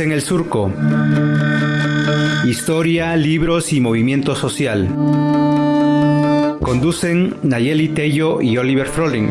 En el Surco. Historia, libros y movimiento social. Conducen Nayeli Tello y Oliver Froling.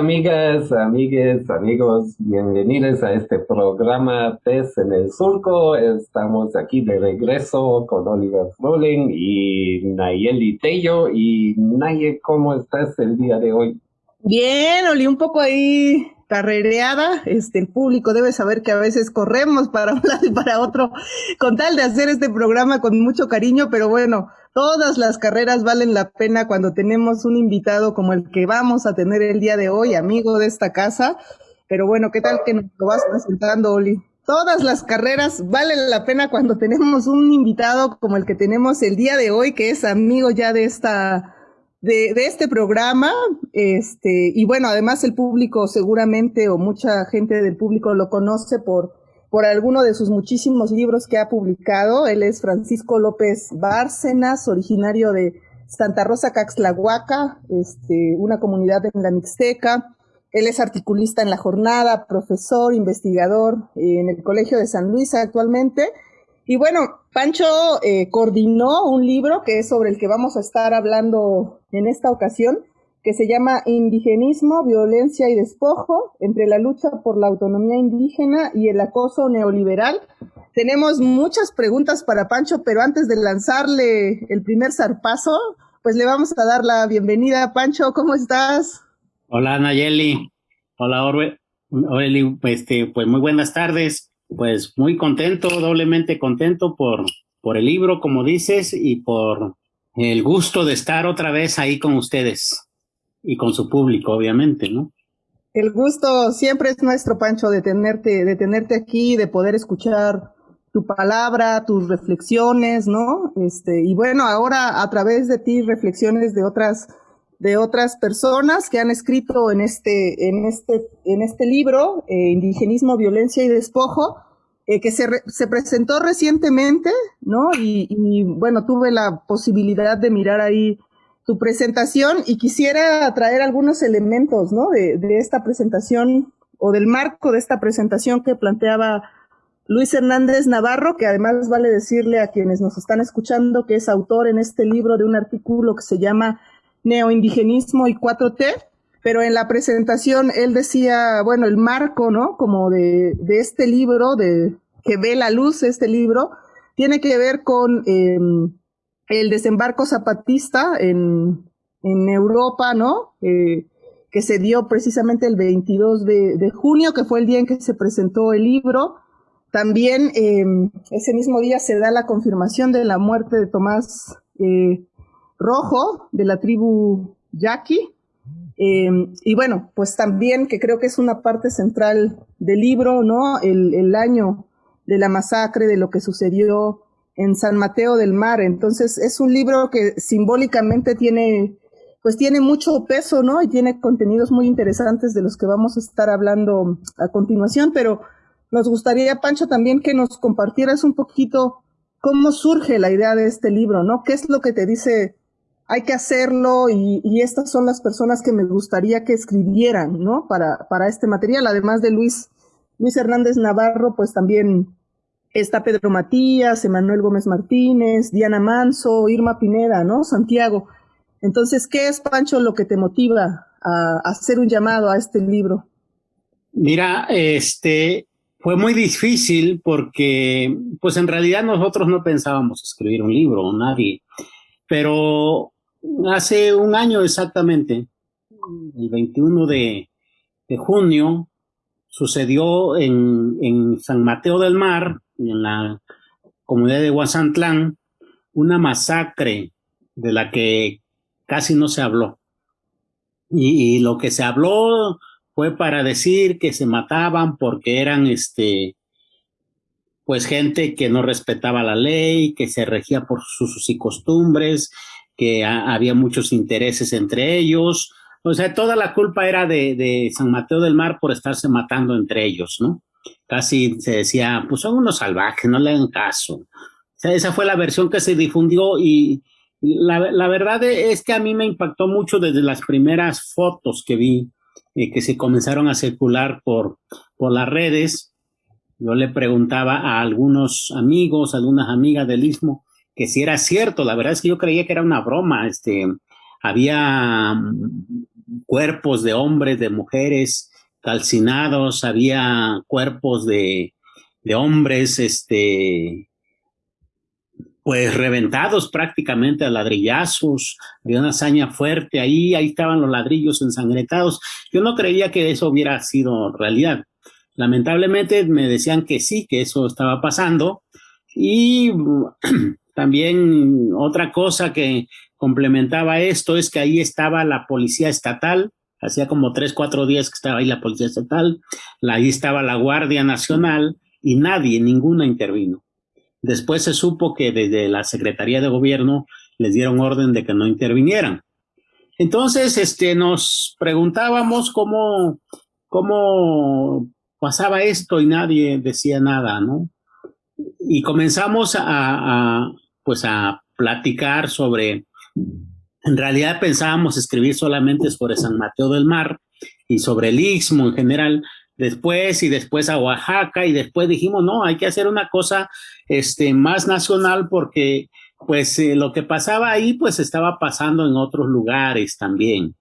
Amigas, amigues, amigos? Bienvenidos a este programa PES en el Surco. Estamos aquí de regreso con Oliver Froling y Nayeli Tello. Y Naye, ¿cómo estás el día de hoy? Bien, Oli, un poco ahí carrereada. Este, el público debe saber que a veces corremos para un lado y para otro con tal de hacer este programa con mucho cariño, pero bueno, Todas las carreras valen la pena cuando tenemos un invitado como el que vamos a tener el día de hoy, amigo de esta casa. Pero bueno, ¿qué tal que nos lo vas presentando, Oli? Todas las carreras valen la pena cuando tenemos un invitado como el que tenemos el día de hoy, que es amigo ya de esta, de, de, este programa. Este, y bueno, además el público seguramente o mucha gente del público lo conoce por por alguno de sus muchísimos libros que ha publicado. Él es Francisco López Bárcenas, originario de Santa Rosa Caxlahuaca, este, una comunidad en la Mixteca. Él es articulista en La Jornada, profesor, investigador en el Colegio de San Luis actualmente. Y bueno, Pancho eh, coordinó un libro que es sobre el que vamos a estar hablando en esta ocasión, que se llama Indigenismo, Violencia y Despojo, entre la lucha por la autonomía indígena y el acoso neoliberal. Tenemos muchas preguntas para Pancho, pero antes de lanzarle el primer zarpazo, pues le vamos a dar la bienvenida. Pancho, ¿cómo estás? Hola, Nayeli. Hola, Orbe. Oreli, este, pues muy buenas tardes. Pues muy contento, doblemente contento por, por el libro, como dices, y por el gusto de estar otra vez ahí con ustedes y con su público, obviamente, ¿no? El gusto siempre es nuestro, Pancho, de tenerte, de tenerte aquí, de poder escuchar tu palabra, tus reflexiones, ¿no? Este, y bueno, ahora a través de ti reflexiones de otras, de otras personas que han escrito en este, en este, en este libro, eh, Indigenismo, Violencia y Despojo, eh, que se, se, presentó recientemente, ¿no? Y, y, bueno, tuve la posibilidad de mirar ahí tu presentación y quisiera traer algunos elementos ¿no? de, esta presentación o del marco de esta presentación que planteaba Luis Hernández Navarro, que además vale decirle a quienes nos están escuchando que es autor en este libro de un artículo que se llama Neoindigenismo y 4T, pero en la presentación él decía, bueno, el marco, ¿no? Como de, este libro, de que ve la luz este libro, tiene que ver con eh, el desembarco zapatista en, en Europa, ¿no? Eh, que se dio precisamente el 22 de, junio, que fue el día en que se presentó el libro. También eh, ese mismo día se da la confirmación de la muerte de Tomás eh, Rojo, de la tribu Yaqui. y bueno, pues también que creo que es una parte central del libro, ¿no? El, el año de la masacre, de lo que sucedió en San Mateo del Mar. Entonces es un libro que simbólicamente tiene, pues tiene mucho peso, ¿no? Y tiene contenidos muy interesantes de los que vamos a estar hablando a continuación, pero nos gustaría, Pancho, también que nos compartieras un poquito cómo surge la idea de este libro, ¿no? ¿Qué es lo que te dice, hay que hacerlo y, y estas son las personas que me gustaría que escribieran, ¿no? Para, para este material, además de Luis, Luis Hernández Navarro, pues también está Pedro Matías, Emanuel Gómez Martínez, Diana Manso, Irma Pineda, ¿no? Santiago. Entonces, ¿qué es, Pancho, lo que te motiva a, hacer un llamado a este libro? Mira, este fue muy difícil porque, pues en realidad nosotros no pensábamos escribir un libro, nadie. Pero hace un año exactamente, el 21 de, de junio, sucedió en, en San Mateo del Mar, en la comunidad de Huazantlán una masacre de la que casi no se habló. Y, lo que se habló fue para decir que se mataban porque eran este pues gente que no respetaba la ley, que se regía por sus y costumbres, que había muchos intereses entre ellos. O sea, toda la culpa era de, de San Mateo del Mar por estarse matando entre ellos, ¿no? Casi se decía, pues son unos salvajes, no le hagan caso. O sea, esa fue la versión que se difundió y la, la verdad es que a mí me impactó mucho desde las primeras fotos que vi, eh, que se comenzaron a circular por, por las redes. Yo le preguntaba a algunos amigos, algunas amigas del Istmo, que si era cierto. La verdad es que yo creía que era una broma. Este, había mm, cuerpos de hombres, de mujeres calcinados, había cuerpos de, de hombres, este, pues reventados prácticamente a ladrillazos, había una hazaña fuerte ahí, ahí estaban los ladrillos ensangrentados. Yo no creía que eso hubiera sido realidad. Lamentablemente me decían que sí, que eso estaba pasando. Y también otra cosa que complementaba esto es que ahí estaba la policía estatal, hacía como tres, cuatro días que estaba ahí la policía estatal, ahí estaba la Guardia Nacional y nadie, ninguna intervino. Después se supo que desde la Secretaría de Gobierno les dieron orden de que no intervinieran. Entonces, este, nos preguntábamos cómo, cómo pasaba esto y nadie decía nada, ¿no? Y comenzamos a, pues a platicar sobre, en realidad pensábamos escribir solamente sobre San Mateo del Mar y sobre el Istmo en general, después y después a Oaxaca y después dijimos, no, hay que hacer una cosa este, más nacional porque pues eh, lo que pasaba ahí pues estaba pasando en otros lugares también,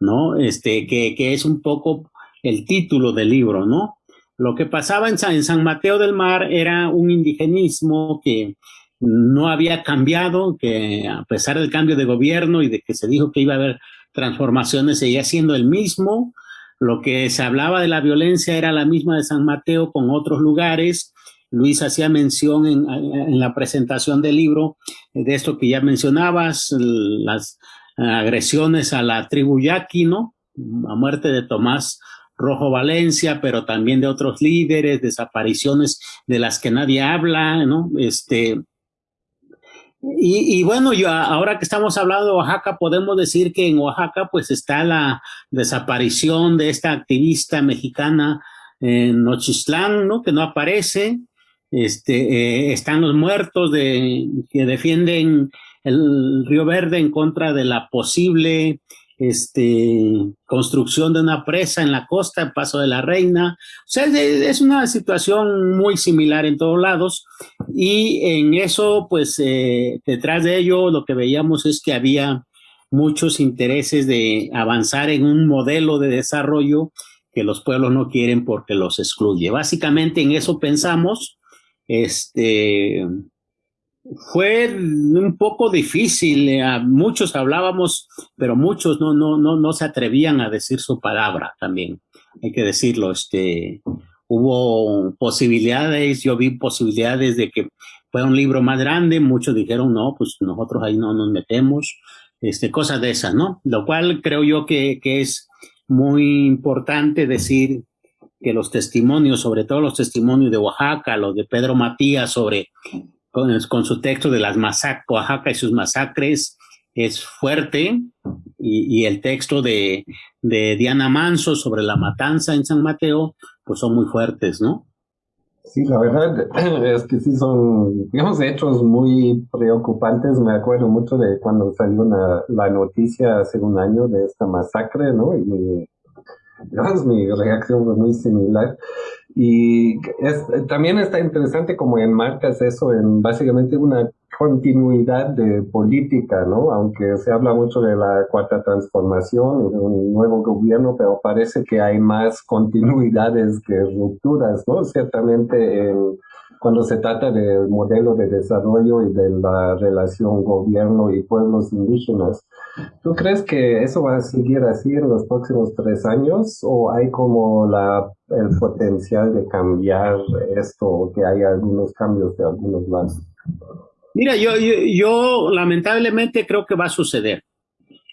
¿no? Este, que, que es un poco el título del libro, ¿no? Lo que pasaba en San, en San Mateo del Mar era un indigenismo que no había cambiado, que a pesar del cambio de gobierno y de que se dijo que iba a haber transformaciones, seguía siendo el mismo, lo que se hablaba de la violencia era la misma de San Mateo con otros lugares. Luis hacía mención en, en la presentación del libro de esto que ya mencionabas, las agresiones a la tribu yaqui, ¿no? La muerte de Tomás Rojo Valencia, pero también de otros líderes, desapariciones de las que nadie habla, ¿no? Este, y, y, bueno, yo ahora que estamos hablando de Oaxaca, podemos decir que en Oaxaca pues está la desaparición de esta activista mexicana en Nochistlán, ¿no? Que no aparece. Este, eh, están los muertos de, que defienden el Río Verde en contra de la posible este, construcción de una presa en la costa, en Paso de la Reina. O sea, es una situación muy similar en todos lados y en eso, pues, eh, detrás de ello lo que veíamos es que había muchos intereses de avanzar en un modelo de desarrollo que los pueblos no quieren porque los excluye. Básicamente en eso pensamos, este, fue un poco difícil, eh, muchos hablábamos, pero muchos no, no, no, no se atrevían a decir su palabra también, hay que decirlo, este, hubo posibilidades, yo vi posibilidades de que fuera un libro más grande, muchos dijeron, no, pues nosotros ahí no nos metemos, este, cosas de esas, ¿no? Lo cual creo yo que, que es muy importante decir que los testimonios, sobre todo los testimonios de Oaxaca, los de Pedro Matías sobre con, su texto de las masacres, Oaxaca y sus masacres, es fuerte, y, y el texto de, de, Diana Manso sobre la matanza en San Mateo, pues son muy fuertes, ¿no? Sí, la verdad es que sí son, digamos, hechos muy preocupantes. Me acuerdo mucho de cuando salió una, la noticia hace un año de esta masacre, ¿no? Y digamos, mi reacción fue muy similar. Y es, también está interesante como enmarcas eso en básicamente una continuidad de política, ¿no? Aunque se habla mucho de la cuarta transformación y de un nuevo gobierno, pero parece que hay más continuidades que rupturas, ¿no? Ciertamente en cuando se trata del modelo de desarrollo y de la relación gobierno y pueblos indígenas. ¿Tú crees que eso va a seguir así en los próximos tres años o hay como la, el potencial de cambiar esto o que hay algunos cambios de algunos lados? Mira, yo, yo, yo lamentablemente creo que va a suceder.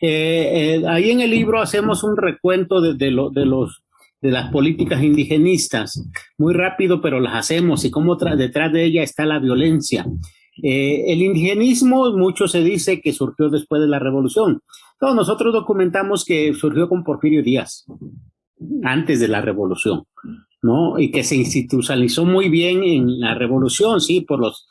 Eh, eh, ahí en el libro hacemos un recuento de, de, lo, de los de las políticas indigenistas. Muy rápido, pero las hacemos y cómo detrás de ella está la violencia. Eh, el indigenismo, mucho se dice que surgió después de la revolución. No, nosotros documentamos que surgió con Porfirio Díaz, antes de la revolución. ¿no? Y que se institucionalizó muy bien en la revolución, sí, por los,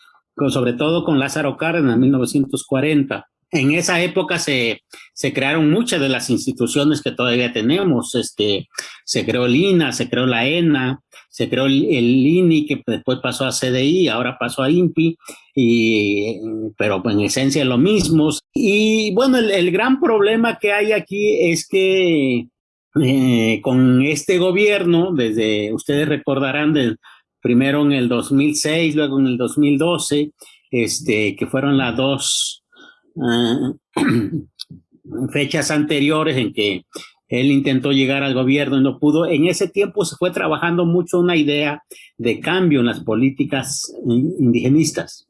sobre todo con Lázaro Cárdenas en 1940. En esa época se, se crearon muchas de las instituciones que todavía tenemos. Este, se creó el se creó la ENA, se creó el, INI, que después pasó a CDI, ahora pasó a INPI, y, pero en esencia es lo mismo. Y bueno, el, el gran problema que hay aquí es que eh, con este gobierno, desde, ustedes recordarán, del, primero en el 2006, luego en el 2012, este, que fueron las dos uh, fechas anteriores en que él intentó llegar al gobierno y no pudo. En ese tiempo se fue trabajando mucho una idea de cambio en las políticas indigenistas.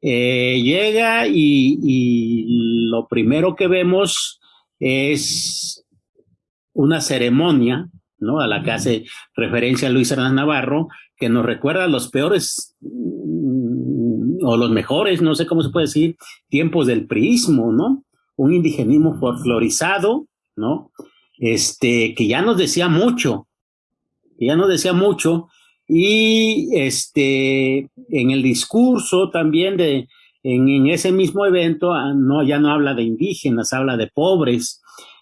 Eh, llega y, lo primero que vemos es una ceremonia, ¿no? A la que hace referencia Luis Hernández Navarro, que nos recuerda los peores mm, o los mejores, no sé cómo se puede decir, tiempos del priismo, ¿no? Un indigenismo folclorizado, ¿no? Este, que ya nos decía mucho, ya nos decía mucho, y este, en el discurso también de, en, en ese mismo evento, ah, no, ya no habla de indígenas, habla de pobres,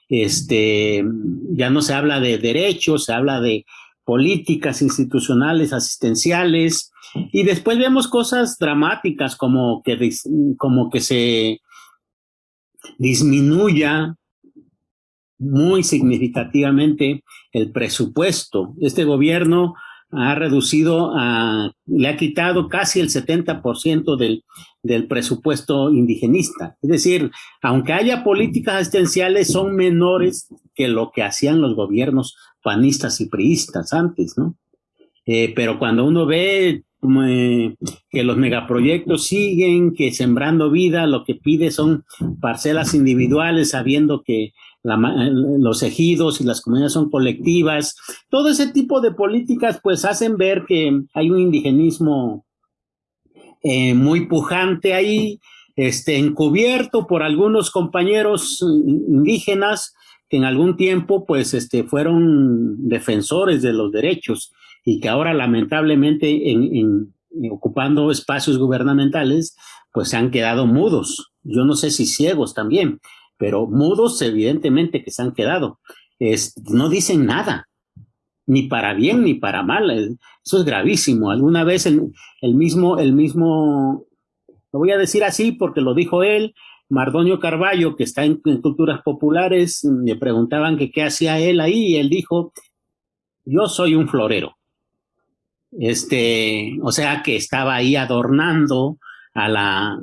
este, ya no se habla de derechos, se habla de políticas institucionales, asistenciales, y después vemos cosas dramáticas como que, como que se disminuya muy significativamente el presupuesto. Este gobierno ha reducido, le ha quitado casi el 70% del, del presupuesto indigenista. Es decir, aunque haya políticas asistenciales, son menores que lo que hacían los gobiernos panistas y priistas antes, ¿no? Eh, pero cuando uno ve eh, que los megaproyectos siguen, que sembrando vida lo que pide son parcelas individuales, sabiendo que los ejidos y las comunidades son colectivas. Todo ese tipo de políticas pues hacen ver que hay un indigenismo eh, muy pujante ahí, este, encubierto por algunos compañeros indígenas que en algún tiempo pues este, fueron defensores de los derechos y que ahora lamentablemente en, ocupando espacios gubernamentales pues se han quedado mudos. Yo no sé si ciegos también, pero mudos evidentemente que se han quedado. no dicen nada, ni para bien ni para mal. Eso es gravísimo. Alguna vez el, mismo, el mismo, lo voy a decir así porque lo dijo él, Mardoño Carballo, que está en, culturas populares, le preguntaban qué hacía él ahí y él dijo, yo soy un florero. Este, o sea que estaba ahí adornando a la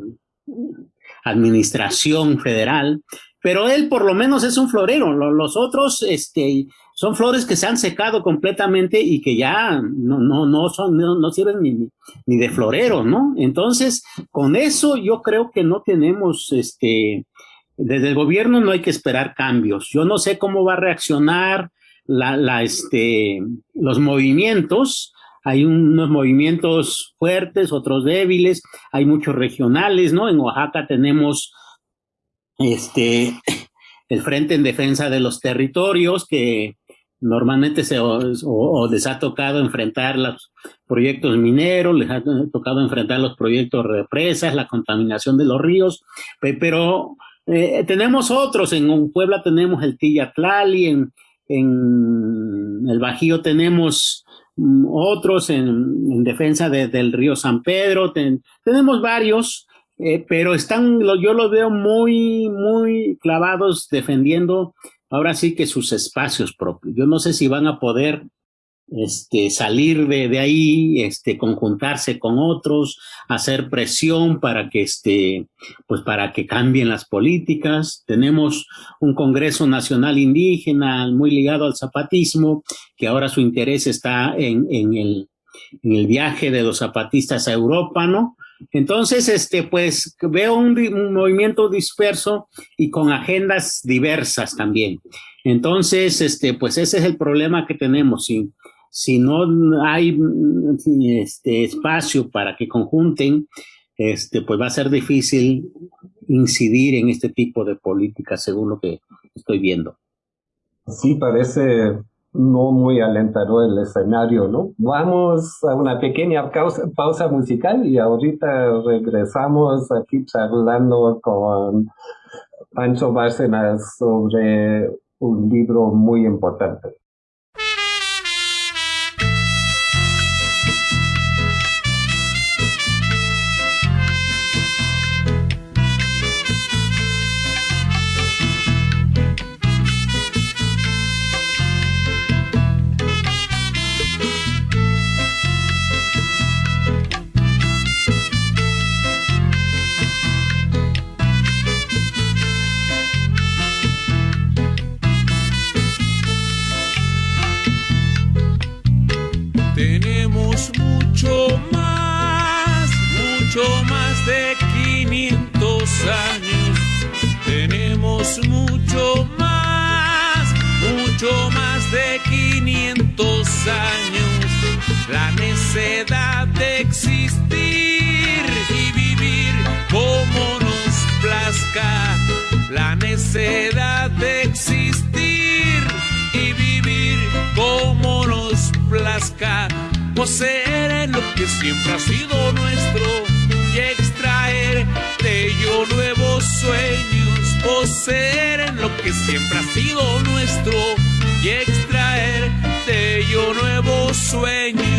administración federal pero él por lo menos es un florero. Los otros este, son flores que se han secado completamente y que ya no, no, no, son, no, sirven ni, ni, de florero, ¿no? Entonces, con eso yo creo que no tenemos, este, desde el gobierno no hay que esperar cambios. Yo no sé cómo va a reaccionar la, la, este, los movimientos. Hay unos movimientos fuertes, otros débiles, hay muchos regionales, ¿no? En Oaxaca tenemos este, el Frente en Defensa de los Territorios, que normalmente se, o, les ha tocado enfrentar los proyectos mineros, les ha tocado enfrentar los proyectos represas, la contaminación de los ríos, pero eh, tenemos otros, en Puebla tenemos el Tillatlali, en, en el Bajío tenemos mm, otros en, defensa del río San Pedro, tenemos varios, eh, pero están, yo los veo muy, muy clavados defendiendo ahora sí que sus espacios propios. Yo no sé si van a poder este, salir de, de, ahí, este, conjuntarse con otros, hacer presión para que, este, pues para que cambien las políticas. Tenemos un Congreso Nacional Indígena muy ligado al zapatismo, que ahora su interés está en, en, el, en el viaje de los zapatistas a Europa, ¿no? Entonces, este, pues veo un, movimiento disperso y con agendas diversas también. Entonces, este, pues ese es el problema que tenemos. Si, si no hay este, espacio para que conjunten, este, pues va a ser difícil incidir en este tipo de políticas, según lo que estoy viendo. Sí, parece no muy alentador el escenario, ¿no? Vamos a una pequeña pausa, pausa musical y ahorita regresamos aquí charlando con Pancho Bárcenas sobre un libro muy importante. La necedad de existir y vivir como nos plazca, la necedad de existir y vivir como nos plazca, poseer lo que siempre ha sido nuestro y extraer de ello nuevos sueños, poseer en lo que siempre ha sido nuestro y extraer de ello nuevos sueños.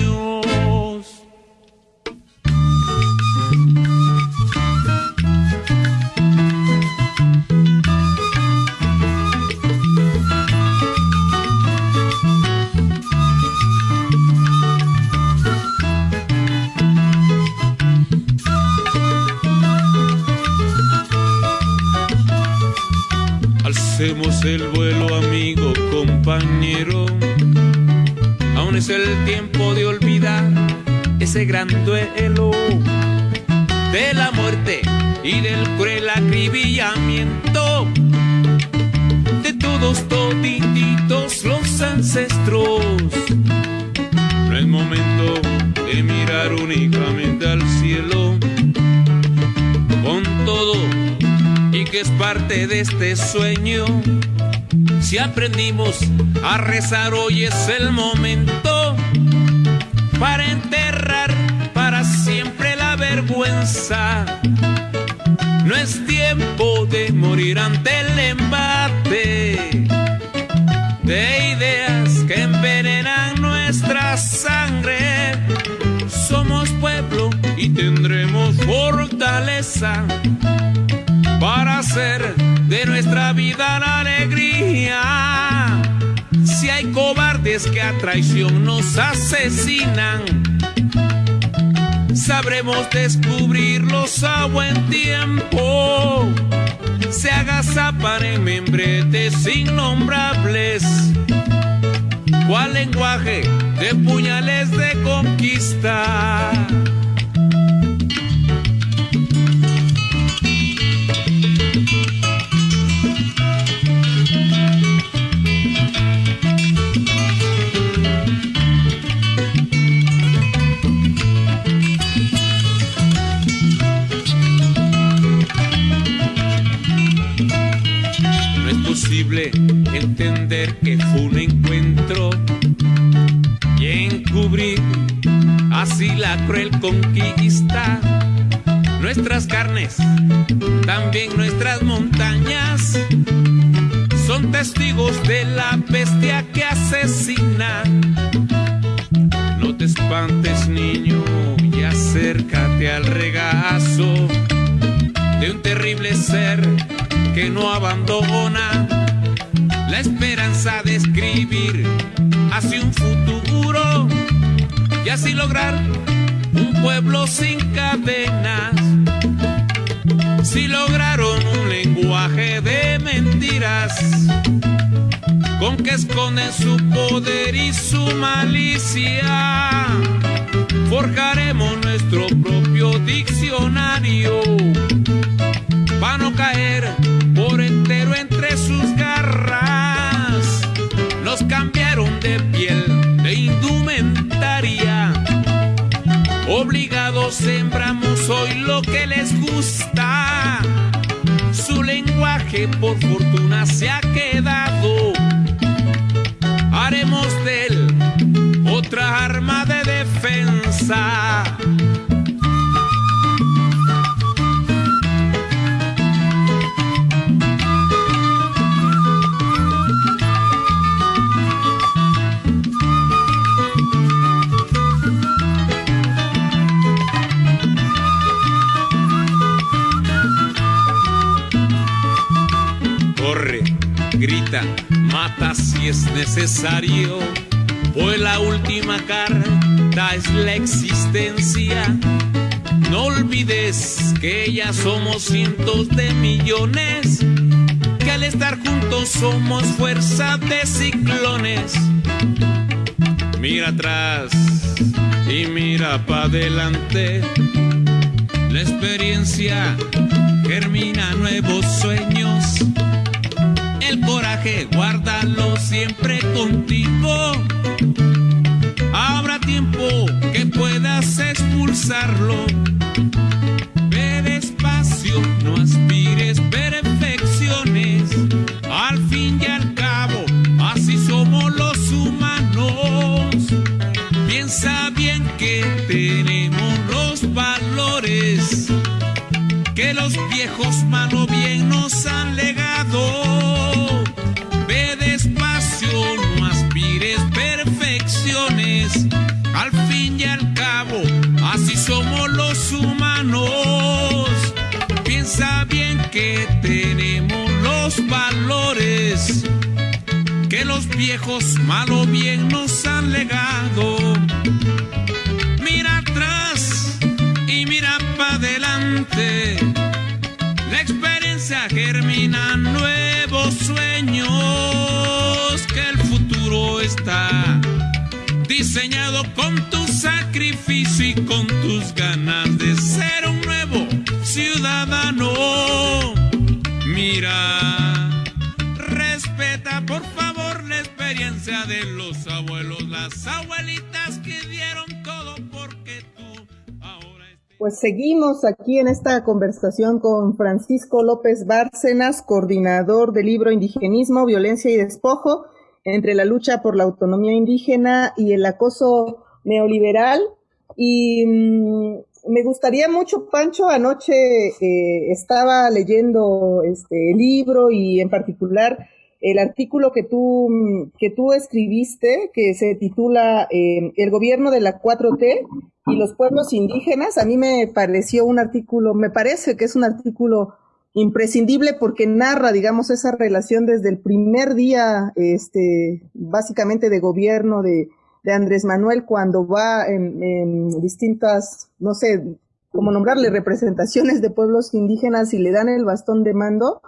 Es el tiempo de olvidar ese gran duelo de la muerte y del cruel acribillamiento de todos toditos los ancestros. No es momento de mirar únicamente al cielo con todo y que es parte de este sueño si aprendimos a rezar, hoy es el momento para enterrar para siempre la vergüenza. No es tiempo de morir ante el embate de ideas que envenenan nuestra sangre. Somos pueblo y tendremos fortaleza para hacer de nuestra vida la alegría. Si hay cobardes que a traición nos asesinan, sabremos descubrirlos a buen tiempo. Se agazapar en membretes innombrables. ¿Cuál lenguaje de puñales de conquista? Así la cruel conquista. Nuestras carnes, también nuestras montañas, son testigos de la bestia que asesina. No te espantes, niño, y acércate al regazo de un terrible ser que no abandona la esperanza de escribir hacia un futuro y así lograr un pueblo sin cadenas. Si lograron un lenguaje de mentiras, con que esconden su poder y su malicia, forjaremos nuestro propio diccionario para no caer por entero entre sus Obligados sembramos hoy lo que les gusta. Su lenguaje por fortuna se ha quedado. haremos de él otra arma de defensa. Mata si es necesario, pues la última carta es la existencia. No olvides que ya somos cientos de millones, que al estar juntos somos fuerza de ciclones. Mira atrás y mira para adelante. La experiencia germina nuevos sueños. El coraje guárdalo siempre contigo. Habrá tiempo que puedas expulsarlo. Ve despacio, no aspires viejos malo bien nos han legado. Mira atrás y mira para adelante. La experiencia germina nuevos sueños. Que el futuro está diseñado con tu sacrificio y con tus ganas de los abuelos, las abuelitas que dieron todo porque tú ahora. Pues seguimos aquí en esta conversación con Francisco López Bárcenas, coordinador del libro Indigenismo, Violencia y Despojo, entre la lucha por la autonomía indígena y el acoso neoliberal. Y mm, me gustaría mucho, Pancho, anoche eh, estaba leyendo este libro y en particular el artículo que tú, mm, que tú escribiste, que se titula eh, El gobierno de la 4T y los pueblos indígenas. A mí me pareció un artículo, me parece que es un artículo imprescindible porque narra, digamos, esa relación desde el primer día, este, básicamente de gobierno de, de Andrés Manuel cuando va en, distintas, no sé, cómo nombrarle, representaciones de pueblos indígenas y le dan el bastón de mando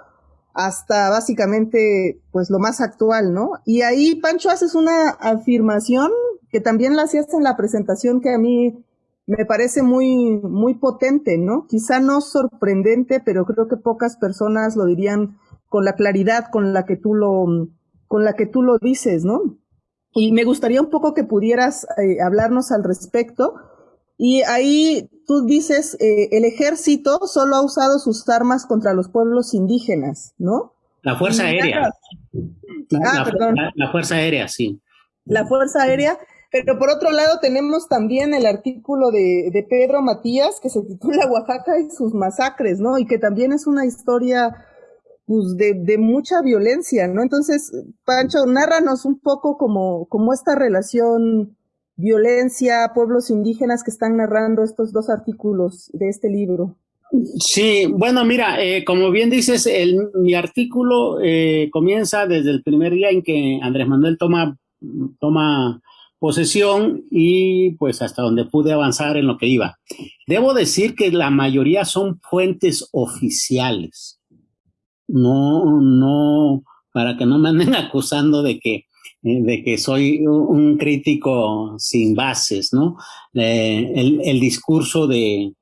hasta básicamente, pues lo más actual, ¿no? Y ahí, Pancho, haces una afirmación que también la hacías en la presentación que a mí me parece muy, muy potente, ¿no? Quizá no sorprendente, pero creo que pocas personas lo dirían con la claridad con la que tú lo, con la que tú lo dices, ¿no? Y me gustaría un poco que pudieras eh, hablarnos al respecto. Y ahí tú dices, eh, el ejército solo ha usado sus armas contra los pueblos indígenas, ¿no? La Fuerza Aérea. La, ah, la, perdón. la, la Fuerza Aérea, sí. La Fuerza Aérea. Pero por otro lado tenemos también el artículo de, de, Pedro Matías que se titula Oaxaca y sus masacres, ¿no? Y que también es una historia pues, de, de, mucha violencia, ¿no? Entonces, Pancho, nárranos un poco como, como esta relación violencia, pueblos indígenas que están narrando estos dos artículos de este libro. Sí, bueno, mira, eh, como bien dices, mi artículo eh, comienza desde el primer día en que Andrés Manuel toma, toma posesión y pues hasta donde pude avanzar en lo que iba. Debo decir que la mayoría son fuentes oficiales. No, no, para que no me anden acusando de que, de que soy un crítico sin bases, ¿no? Eh, el, discurso de,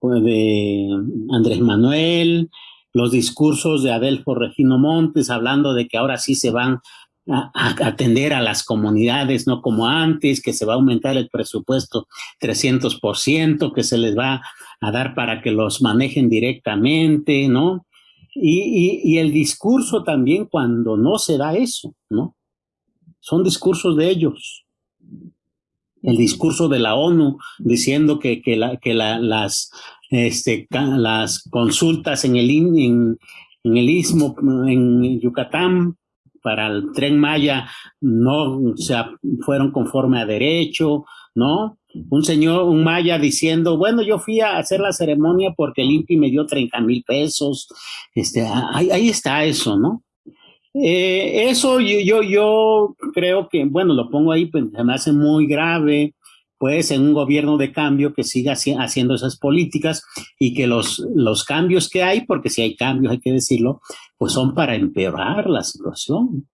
Andrés Manuel, los discursos de Adelfo Regino Montes hablando de que ahora sí se van a, atender a las comunidades, no como antes, que se va a aumentar el presupuesto 300%, que se les va a dar para que los manejen directamente, ¿no? Y, y el discurso también cuando no se da eso, ¿no? Son discursos de ellos. El discurso de la ONU diciendo que, que, la, que la, las, este, las consultas en el, en, en el istmo, en Yucatán, para el tren Maya no o sea, fueron conforme a derecho, ¿no? Un señor, un maya diciendo, bueno, yo fui a hacer la ceremonia porque el INPI me dio 30 mil pesos. Este, ahí, está eso, ¿no? Eh, eso yo, yo, yo creo que, bueno, lo pongo ahí, pues se me hace muy grave, pues en un gobierno de cambio que siga haciendo esas políticas y que los, los cambios que hay, porque si hay cambios hay que decirlo, pues son para empeorar la situación.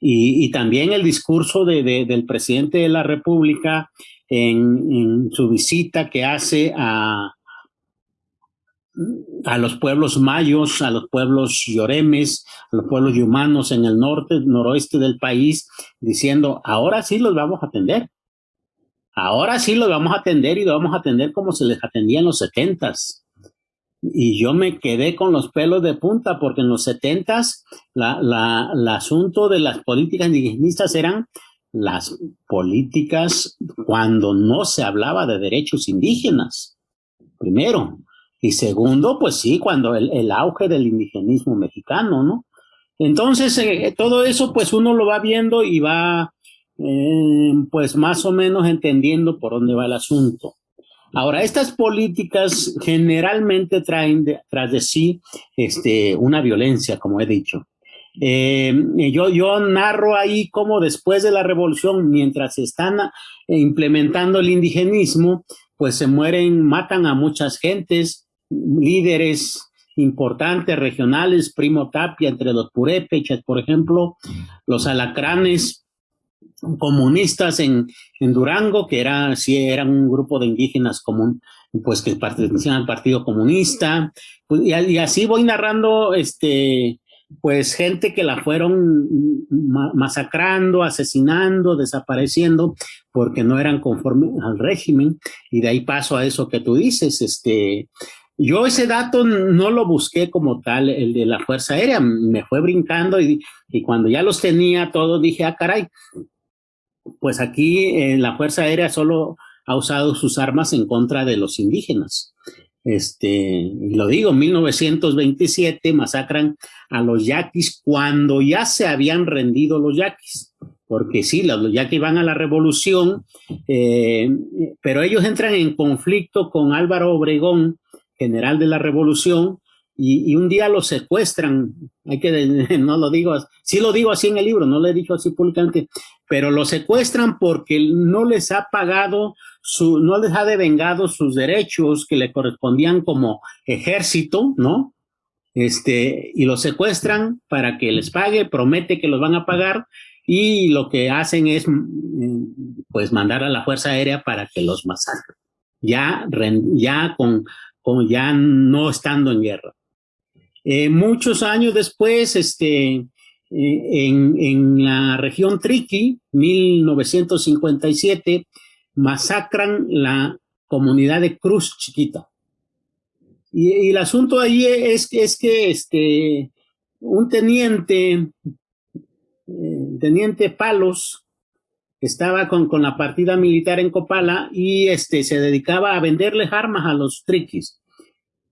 Y, y también el discurso de, de, del presidente de la República en, en su visita que hace a, a los pueblos mayos, a los pueblos lloremes, a los pueblos yumanos en el norte, noroeste del país, diciendo, ahora sí los vamos a atender. Ahora sí los vamos a atender y los vamos a atender como se les atendía en los setentas. Y yo me quedé con los pelos de punta porque en los setentas la, la, el asunto de las políticas indigenistas eran las políticas cuando no se hablaba de derechos indígenas, primero. Y segundo, pues sí, cuando el, auge del indigenismo mexicano, ¿no? Entonces, eh, todo eso, pues uno lo va viendo y va, eh, pues más o menos entendiendo por dónde va el asunto. Ahora, estas políticas generalmente traen tras de sí este, una violencia, como he dicho. Eh, yo, yo narro ahí cómo después de la revolución, mientras se están implementando el indigenismo, pues se mueren, matan a muchas gentes, líderes importantes regionales, Primo Tapia, entre los purépechas, por ejemplo, los alacranes comunistas en, en Durango, que era, sí, eran un grupo de indígenas común, pues que pertenecían al Partido Comunista, pues, y, así voy narrando este pues gente que la fueron masacrando, asesinando, desapareciendo, porque no eran conforme al régimen, y de ahí paso a eso que tú dices, este, yo ese dato no lo busqué como tal, el de la Fuerza Aérea, me fue brincando y, y cuando ya los tenía todos dije, ah, caray, pues aquí eh, la Fuerza Aérea solo ha usado sus armas en contra de los indígenas. Este, lo digo, 1927 masacran a los yaquis cuando ya se habían rendido los yaquis, porque sí, los yaquis van a la revolución, eh, pero ellos entran en conflicto con Álvaro Obregón, general de la revolución, y, un día los secuestran, hay que, no lo digo, sí lo digo así en el libro, no lo he dicho así públicamente, pero los secuestran porque no les ha pagado su, no les ha devengado sus derechos que le correspondían como ejército, ¿no? Este, y los secuestran para que les pague, promete que los van a pagar y lo que hacen es, mm, pues, mandar a la Fuerza Aérea para que los masacren, ya, ya con, con ya no estando en guerra. Eh, muchos años después, este, eh, en, la región Triqui, 1957, masacran la comunidad de Cruz Chiquita. Y, y el asunto ahí es, es que este, un teniente, eh, teniente Palos, estaba con, con, la partida militar en Copala y este, se dedicaba a venderles armas a los triquis.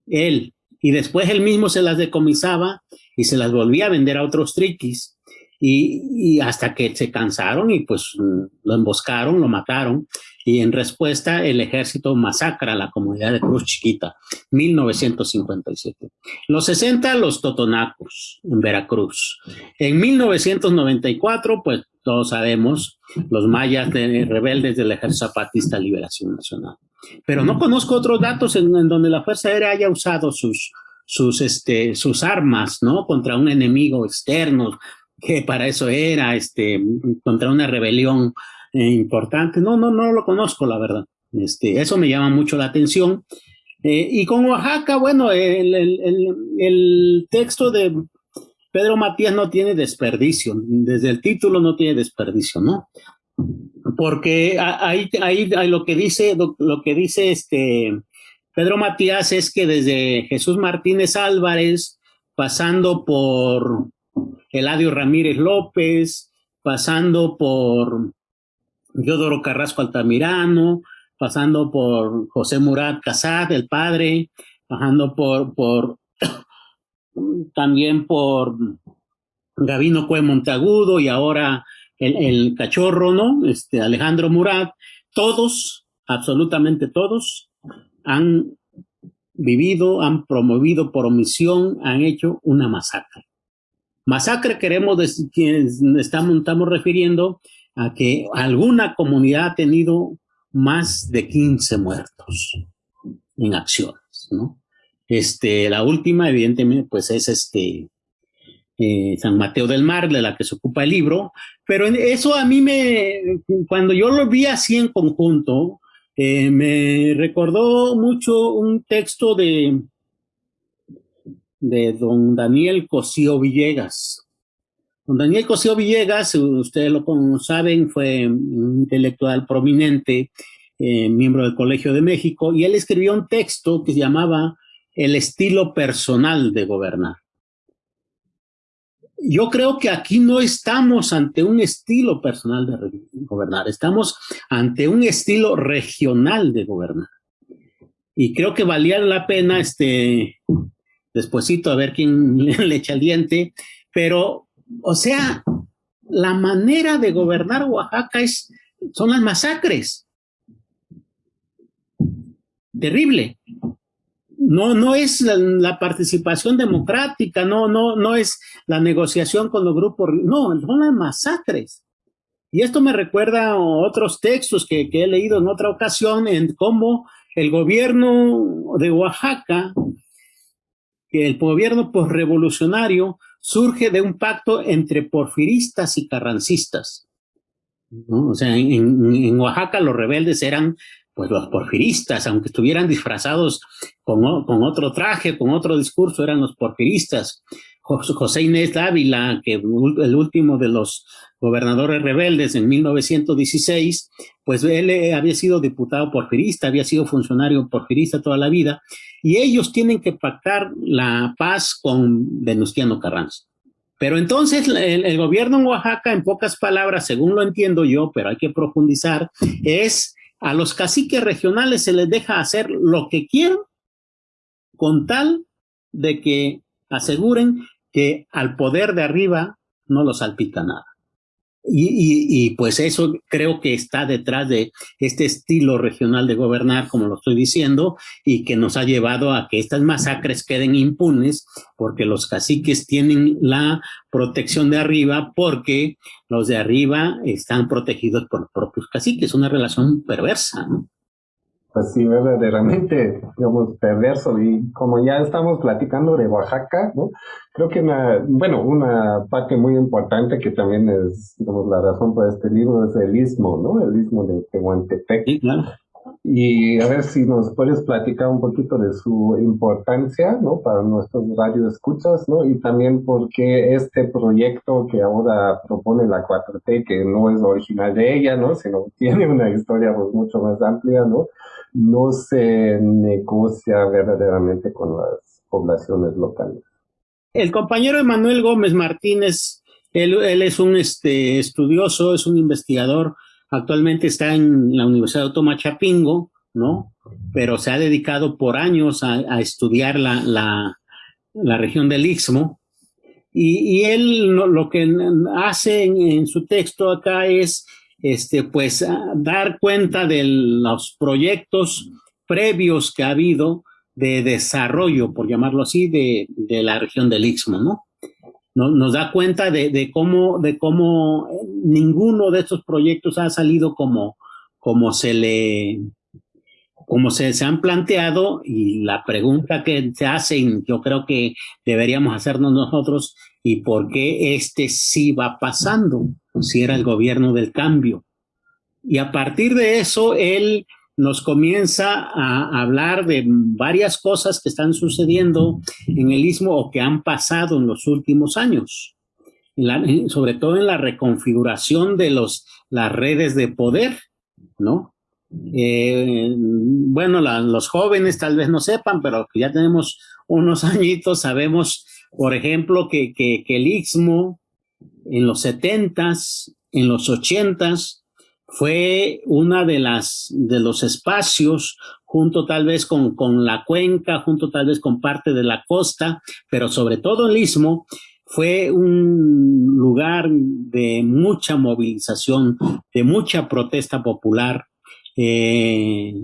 Él. Y después él mismo se las decomisaba y se las volvía a vender a otros triquis. Y, hasta que se cansaron y pues lo emboscaron, lo mataron y en respuesta el ejército masacra a la comunidad de Cruz Chiquita, 1957. Los 60 los totonacos en Veracruz. En 1994 pues todos sabemos los mayas de, rebeldes del ejército zapatista liberación nacional. Pero no conozco otros datos en, donde la Fuerza Aérea haya usado sus, sus, este, sus armas, ¿no? Contra un enemigo externo, que para eso era, este, contra una rebelión eh, importante. No, no, no lo conozco, la verdad. Este, eso me llama mucho la atención. Eh, y con Oaxaca, bueno, el, el, texto de Pedro Matías no tiene desperdicio, desde el título no tiene desperdicio, ¿no? Porque ahí, ahí, ahí lo que dice, lo, que dice este Pedro Matías es que desde Jesús Martínez Álvarez, pasando por Eladio Ramírez López, pasando por Yodoro Carrasco Altamirano, pasando por José Murat Casad, el padre, pasando por, por también por Gavino Cue Monteagudo y ahora el, cachorro, ¿no? Este Alejandro Murat, todos, absolutamente todos, han vivido, han promovido por omisión, han hecho una masacre. Masacre queremos que estamos, estamos refiriendo a que alguna comunidad ha tenido más de 15 muertos en acciones, ¿no? Este, la última, evidentemente, pues es este eh, San Mateo del Mar, de la que se ocupa el libro, pero eso a mí me, cuando yo lo vi así en conjunto, eh, me recordó mucho un texto de, de don Daniel Cosío Villegas. Don Daniel Cosío Villegas, ustedes lo saben, fue un intelectual prominente, eh, miembro del Colegio de México, y él escribió un texto que se llamaba El estilo personal de gobernar. Yo creo que aquí no estamos ante un estilo personal de gobernar, estamos ante un estilo regional de gobernar. Y creo que valía la pena, este, despuesito a ver quién le echa el diente, pero, o sea, la manera de gobernar Oaxaca es, son las masacres. Terrible no, no es la, participación democrática, no, no, no es la negociación con los grupos, no, son las masacres. Y esto me recuerda a otros textos que, he leído en otra ocasión en cómo el gobierno de Oaxaca, el gobierno postrevolucionario, surge de un pacto entre porfiristas y carrancistas. O sea, en, Oaxaca los rebeldes eran pues los porfiristas, aunque estuvieran disfrazados con, con, otro traje, con otro discurso, eran los porfiristas. José Inés Dávila, que el último de los gobernadores rebeldes en 1916, pues él eh, había sido diputado porfirista, había sido funcionario porfirista toda la vida, y ellos tienen que pactar la paz con Venustiano Carranza. Pero entonces el, el, gobierno en Oaxaca, en pocas palabras, según lo entiendo yo, pero hay que profundizar, es a los caciques regionales se les deja hacer lo que quieran con tal de que aseguren que al poder de arriba no los salpica nada. Y, y, pues eso creo que está detrás de este estilo regional de gobernar, como lo estoy diciendo, y que nos ha llevado a que estas masacres queden impunes, porque los caciques tienen la protección de arriba, porque los de arriba están protegidos por los propios caciques. Una relación perversa, ¿no? Pues sí, verdaderamente, digamos, perverso. Y como ya estamos platicando de Oaxaca, ¿no? Creo que una, bueno, una parte muy importante que también es, digamos, la razón por este libro es el istmo, ¿no? El istmo de Tehuantepec. Sí, claro. Y a ver si nos puedes platicar un poquito de su importancia, ¿no? Para nuestros radioescuchas, ¿no? Y también porque este proyecto que ahora propone la 4T, que no es original de ella, ¿no? Sino tiene una historia pues, mucho más amplia, ¿no? No se negocia verdaderamente con las poblaciones locales. El compañero Emanuel Gómez Martínez, él, es un este, estudioso, es un investigador, actualmente está en la Universidad Autónoma Chapingo, ¿no? Pero se ha dedicado por años a, estudiar la, la, región del Istmo. Y, él lo, que hace en, su texto acá es este, pues dar cuenta de los proyectos previos que ha habido de desarrollo, por llamarlo así, de, de la región del Istmo, ¿no? Nos da cuenta de, de, cómo, de cómo ninguno de estos proyectos ha salido como, como se le como se, se, han planteado y la pregunta que se hacen, yo creo que deberíamos hacernos nosotros, ¿y por qué este sí va pasando? Si era el gobierno del cambio. Y a partir de eso, él nos comienza a hablar de varias cosas que están sucediendo en el istmo o que han pasado en los últimos años, sobre todo en la reconfiguración de los, las redes de poder, ¿no? Eh, bueno, los jóvenes tal vez no sepan, pero que ya tenemos unos añitos, sabemos, por ejemplo, que, que, el Istmo en los setentas, en los ochentas, fue una de las de los espacios junto tal vez con, con la cuenca, junto tal vez con parte de la costa, pero sobre todo el istmo, fue un lugar de mucha movilización, de mucha protesta popular. Eh,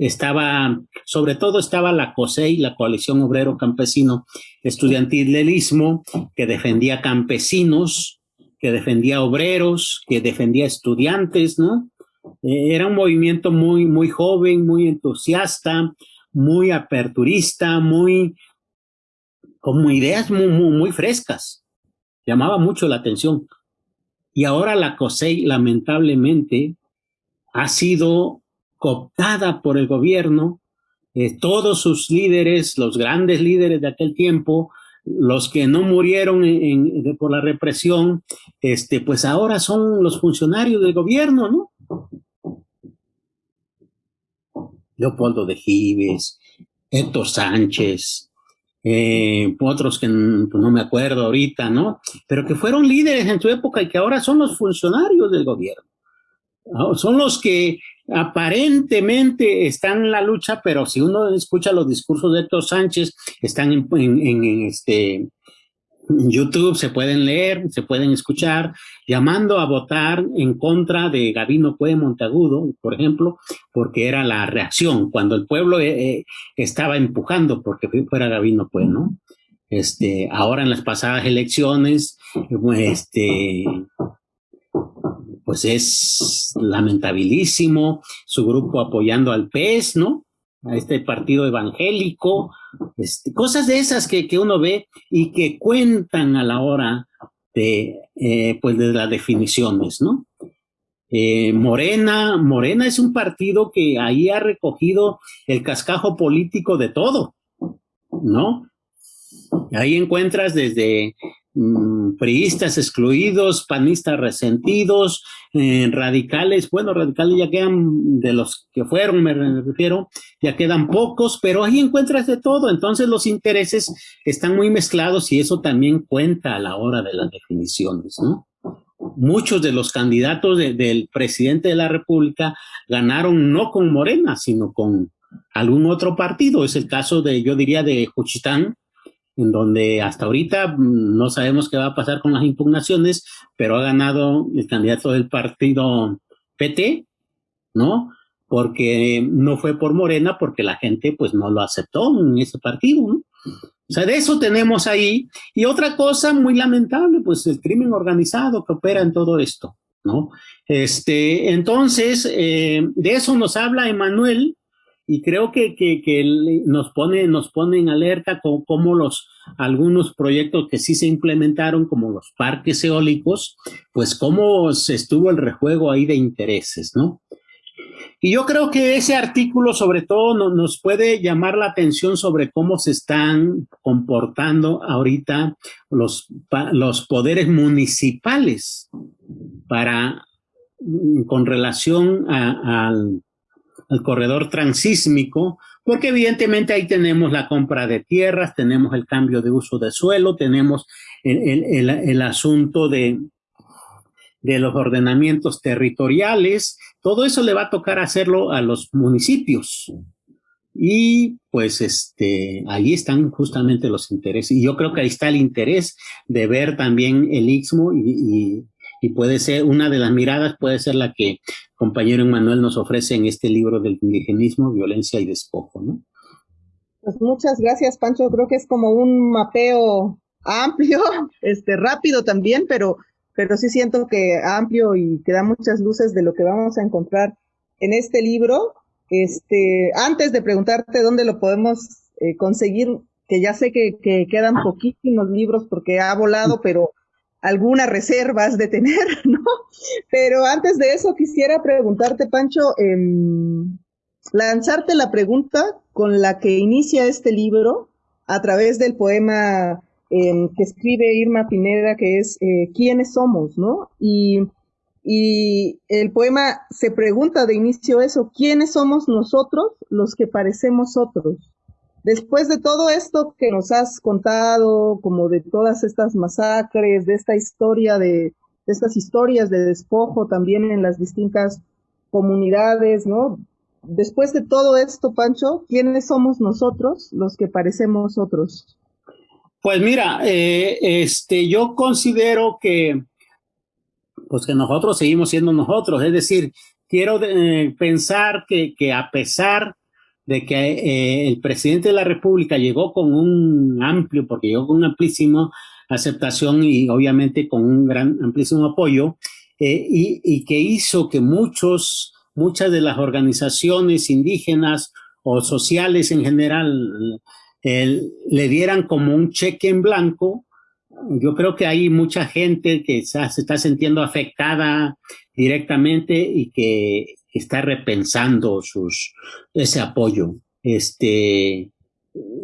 estaba, sobre todo estaba la COSEI, la Coalición Obrero Campesino Estudiantil del que defendía campesinos, que defendía obreros, que defendía estudiantes, ¿no? Eh, era un movimiento muy, muy joven, muy entusiasta, muy aperturista, muy, como ideas muy, muy, muy frescas. Llamaba mucho la atención. Y ahora la COSEI, lamentablemente, ha sido cooptada por el gobierno. Eh, todos sus líderes, los grandes líderes de aquel tiempo, los que no murieron por la represión, este, pues ahora son los funcionarios del gobierno, ¿no? Leopoldo de Gives, Héctor Sánchez, eh, otros que pues, no me acuerdo ahorita, ¿no? Pero que fueron líderes en su época y que ahora son los funcionarios del gobierno. Son los que aparentemente están en la lucha, pero si uno escucha los discursos de Héctor Sánchez, están en, este, YouTube, se pueden leer, se pueden escuchar, llamando a votar en contra de Gabino Cue Montagudo, por ejemplo, porque era la reacción, cuando el pueblo eh, eh, estaba empujando porque fuera Gabino Cue, ¿no? Este, ahora en las pasadas elecciones, este, pues es lamentabilísimo, su grupo apoyando al PES, ¿no? A este partido evangélico, este, cosas de esas que, que, uno ve y que cuentan a la hora de, eh, pues de las definiciones, ¿no? Eh, Morena, Morena es un partido que ahí ha recogido el cascajo político de todo, ¿no? Ahí encuentras desde Mm, priistas excluidos, panistas resentidos, eh, radicales, bueno, radicales ya quedan de los que fueron, me refiero, ya quedan pocos, pero ahí encuentras de todo, entonces los intereses están muy mezclados y eso también cuenta a la hora de las definiciones, ¿no? Muchos de los candidatos del presidente de la República ganaron no con Morena, sino con algún otro partido. Es el caso de, yo diría, de Juchitán, en donde hasta ahorita mm, no sabemos qué va a pasar con las impugnaciones, pero ha ganado el candidato del partido PT, ¿no? Porque no fue por Morena, porque la gente pues no lo aceptó en ese partido, ¿no? O sea, de eso tenemos ahí. Y otra cosa muy lamentable, pues el crimen organizado que opera en todo esto, ¿no? Este, entonces, eh, de eso nos habla Emanuel y creo que, que, nos pone nos pone en alerta con cómo los algunos proyectos que sí se implementaron como los parques eólicos pues cómo se estuvo el rejuego ahí de intereses no y yo creo que ese artículo sobre todo nos puede llamar la atención sobre cómo se están comportando ahorita los, los poderes municipales para con relación al al corredor transísmico, porque evidentemente ahí tenemos la compra de tierras, tenemos el cambio de uso de suelo, tenemos el, asunto de, de los ordenamientos territoriales, todo eso le va a tocar hacerlo a los municipios. Y pues este, ahí están justamente los intereses. Y yo creo que ahí está el interés de ver también el Istmo y, y puede ser una de las miradas, puede ser la que compañero Emanuel nos ofrece en este libro del indigenismo, violencia y despojo, ¿no? Pues muchas gracias, Pancho. Creo que es como un mapeo amplio, este rápido también, pero pero sí siento que amplio y que da muchas luces de lo que vamos a encontrar en este libro. Este, antes de preguntarte dónde lo podemos eh, conseguir, que ya sé que, que, quedan poquísimos libros porque ha volado, pero algunas reservas de tener, ¿no? Pero antes de eso quisiera preguntarte, Pancho, eh, lanzarte la pregunta con la que inicia este libro a través del poema eh, que escribe Irma Pineda, que es eh, ¿Quiénes somos? ¿no? Y el poema se pregunta de inicio eso, ¿quiénes somos nosotros los que parecemos otros? Después de todo esto que nos has contado, como de todas estas masacres, de esta historia de, de estas historias de despojo también en las distintas comunidades, ¿no? Después de todo esto, Pancho, ¿quiénes somos nosotros los que parecemos otros? Pues mira, eh, este, yo considero que, pues que nosotros seguimos siendo nosotros, es decir, quiero eh, pensar que, que, a pesar de que eh, el presidente de la República llegó con un amplio, porque llegó con una amplísima aceptación y obviamente con un gran amplísimo apoyo, eh, y, que hizo que muchos, muchas de las organizaciones indígenas o sociales en general le dieran como un cheque en blanco. Yo creo que hay mucha gente que se está sintiendo afectada directamente y que está repensando sus, ese apoyo. Este,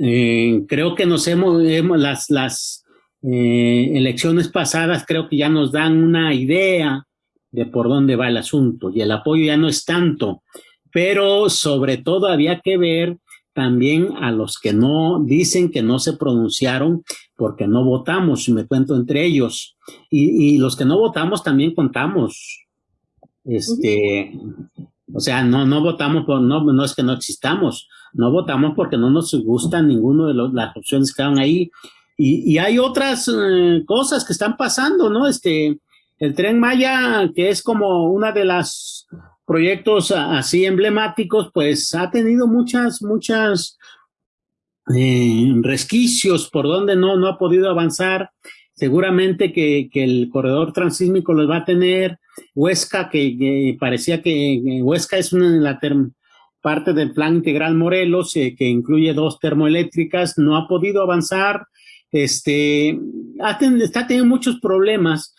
eh, creo que nos hemos, hemos las, las eh, elecciones pasadas creo que ya nos dan una idea de por dónde va el asunto y el apoyo ya no es tanto, pero sobre todo había que ver también a los que no dicen que no se pronunciaron porque no votamos, y me cuento entre ellos, y, y los que no votamos también contamos. Este, o sea, no, no votamos por, no, no es que no existamos, no votamos porque no nos gustan ninguno de los, las opciones que estaban ahí. Y, y hay otras eh, cosas que están pasando, ¿no? Este, el tren Maya, que es como una de las proyectos así emblemáticos, pues ha tenido muchas, muchas eh, resquicios por donde no, no ha podido avanzar. Seguramente que, que el corredor transísmico los va a tener. Huesca, que, parecía que, Huesca es una de la parte del plan integral Morelos, eh, que incluye dos termoeléctricas, no ha podido avanzar. Este, está teniendo muchos problemas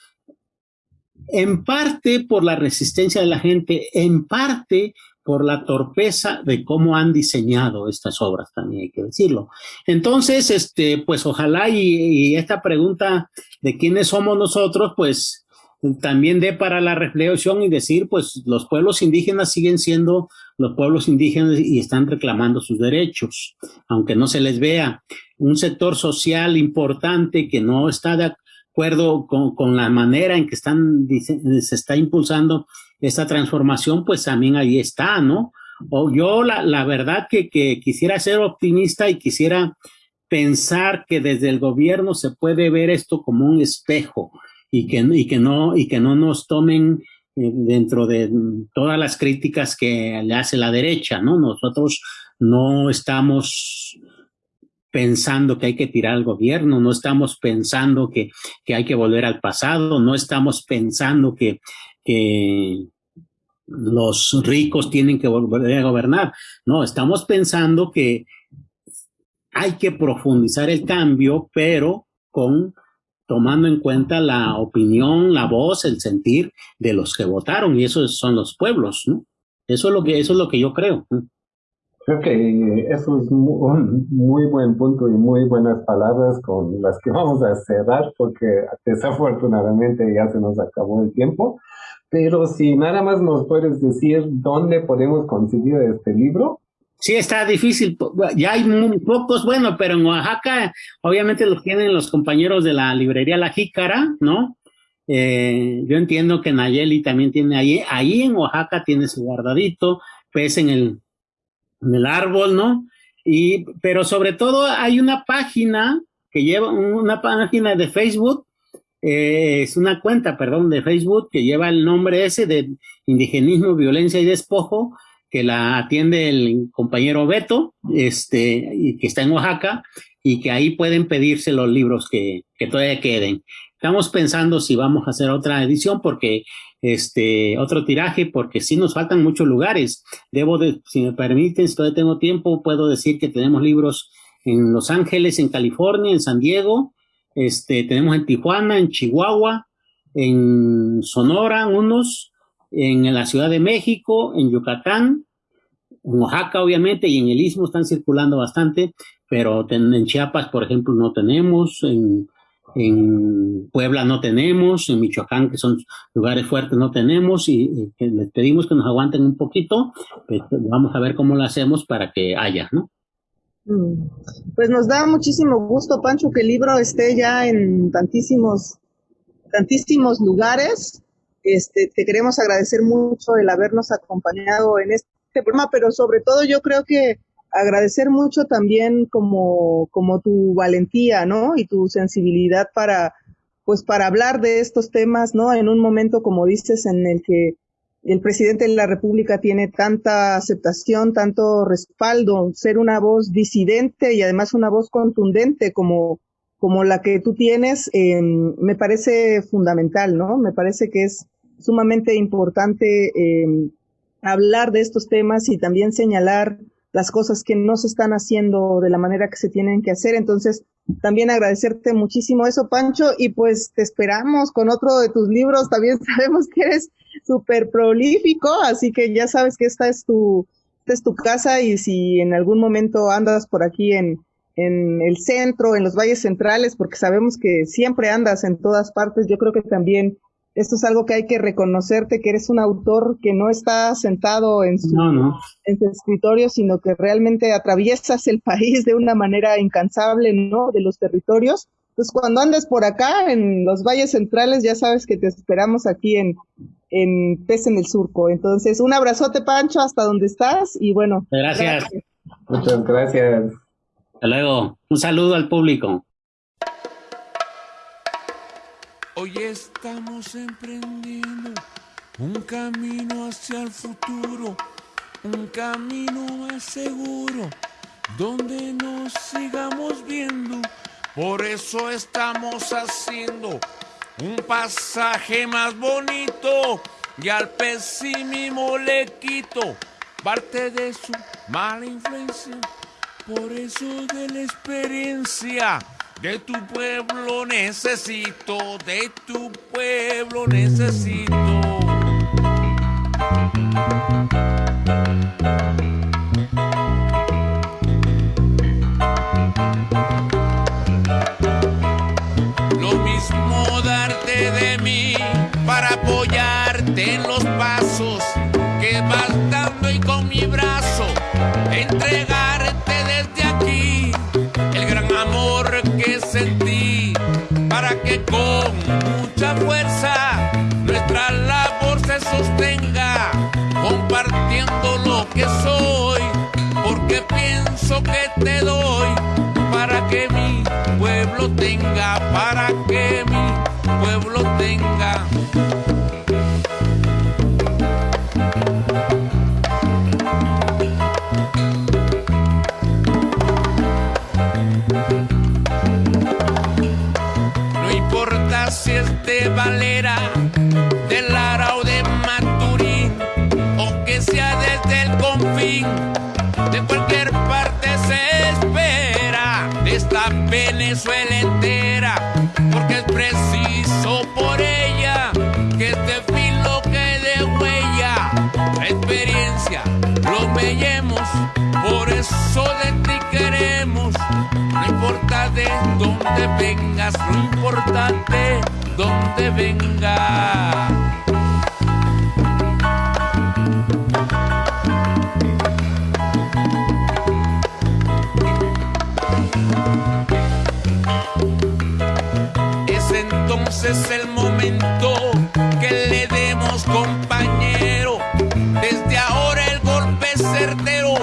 en parte por la resistencia de la gente, en parte por la torpeza de cómo han diseñado estas obras, también hay que decirlo. Entonces, este, pues ojalá y, esta pregunta de quiénes somos nosotros, pues también dé para la reflexión y decir, pues los pueblos indígenas siguen siendo los pueblos indígenas y están reclamando sus derechos, aunque no se les vea. Un sector social importante que no está de acuerdo con, con la manera en que están, se está impulsando esta transformación, pues también ahí está, ¿no? O yo la, la verdad que, que quisiera ser optimista y quisiera pensar que desde el gobierno se puede ver esto como un espejo y que, y que, no, y que no nos tomen eh, dentro de todas las críticas que le hace la derecha, ¿no? Nosotros no estamos pensando que hay que tirar al gobierno, no estamos pensando que, que hay que volver al pasado, no estamos pensando que, que los ricos tienen que volver a gobernar, no, estamos pensando que hay que profundizar el cambio, pero con tomando en cuenta la opinión, la voz, el sentir de los que votaron, y esos son los pueblos, ¿no? Eso es lo que, eso es lo que yo creo. Creo que eso es un muy buen punto y muy buenas palabras con las que vamos a cerrar porque desafortunadamente ya se nos acabó el tiempo. Pero si nada más nos puedes decir dónde podemos conseguir este libro. Sí, está difícil. Ya hay muy pocos, bueno, pero en Oaxaca obviamente los tienen los compañeros de la librería La Jícara, ¿no? Eh, yo entiendo que Nayeli también tiene ahí, ahí en Oaxaca tiene su guardadito, pues en el en el árbol, ¿no? Y, pero sobre todo hay una página que lleva, una página de Facebook, eh, es una cuenta, perdón, de Facebook que lleva el nombre ese de indigenismo, violencia y despojo, que la atiende el compañero Beto, este, que está en Oaxaca, y que ahí pueden pedirse los libros que, que todavía queden. Estamos pensando si vamos a hacer otra edición porque este otro tiraje porque sí nos faltan muchos lugares. Debo de, si me permiten, si todavía tengo tiempo, puedo decir que tenemos libros en Los Ángeles, en California, en San Diego, este, tenemos en Tijuana, en Chihuahua, en Sonora, unos, en la Ciudad de México, en Yucatán, en Oaxaca, obviamente, y en el Istmo están circulando bastante, pero en Chiapas, por ejemplo, no tenemos, en Puebla no tenemos, en Michoacán, que son lugares fuertes, no tenemos, y, y les pedimos que nos aguanten un poquito, pues vamos a ver cómo lo hacemos para que haya, ¿no? Pues nos da muchísimo gusto, Pancho, que el libro esté ya en tantísimos, tantísimos lugares. Este, te queremos agradecer mucho el habernos acompañado en este programa, pero sobre todo yo creo que agradecer mucho también como, como tu valentía, ¿no? Y tu sensibilidad para, pues para hablar de estos temas, ¿no? En un momento, como dices, en el que el presidente de la República tiene tanta aceptación, tanto respaldo, ser una voz disidente y además una voz contundente como, como la que tú tienes, eh, me parece fundamental, ¿no? Me parece que es sumamente importante eh, hablar de estos temas y también señalar las cosas que no se están haciendo de la manera que se tienen que hacer. Entonces, también agradecerte muchísimo eso, Pancho, y pues te esperamos con otro de tus libros. También sabemos que eres súper prolífico, así que ya sabes que esta es tu, esta es tu casa y si en algún momento andas por aquí en, en el centro, en los valles centrales, porque sabemos que siempre andas en todas partes, yo creo que también esto es algo que hay que reconocerte, que eres un autor que no está sentado en su, En su escritorio, sino que realmente atraviesas el país de una manera incansable, ¿no? De los territorios. Entonces, cuando andes por acá, en los valles centrales, ya sabes que te esperamos aquí en, en Pez en el Surco. Entonces, un abrazote, Pancho, hasta donde estás y bueno. Gracias. Muchas gracias. Hasta luego. Un saludo al público. Hoy estamos emprendiendo un camino hacia el futuro, un camino más seguro, donde nos sigamos viendo. Por eso estamos haciendo un pasaje más bonito y al pesimismo le quito parte de su mala influencia. Por eso de la experiencia de tu pueblo necesito, de tu pueblo necesito. Lo mismo darte de mí para apoyarte en los pasos que vas dando y con mi brazo entregarte lo que soy porque pienso que te doy para que mi pueblo tenga para que mi pueblo tenga preciso por ella que este filo quede huella, la experiencia lo veamos, por eso de ti queremos, no importa de dónde vengas, no importa de dónde venga. Entonces el momento que le demos compañero. Desde ahora el golpe certero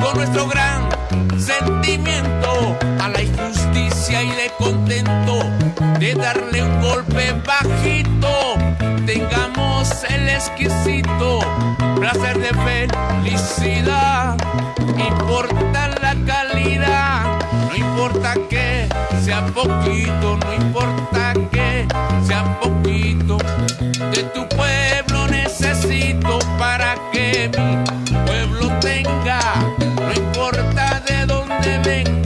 con nuestro gran sentimiento a la injusticia y de contento de darle un golpe bajito. Tengamos el exquisito placer de felicidad. Importa la calidad, no importa que sea poquito, no importa que sea poquito. De tu pueblo necesito para que mi pueblo tenga, no importa de dónde venga,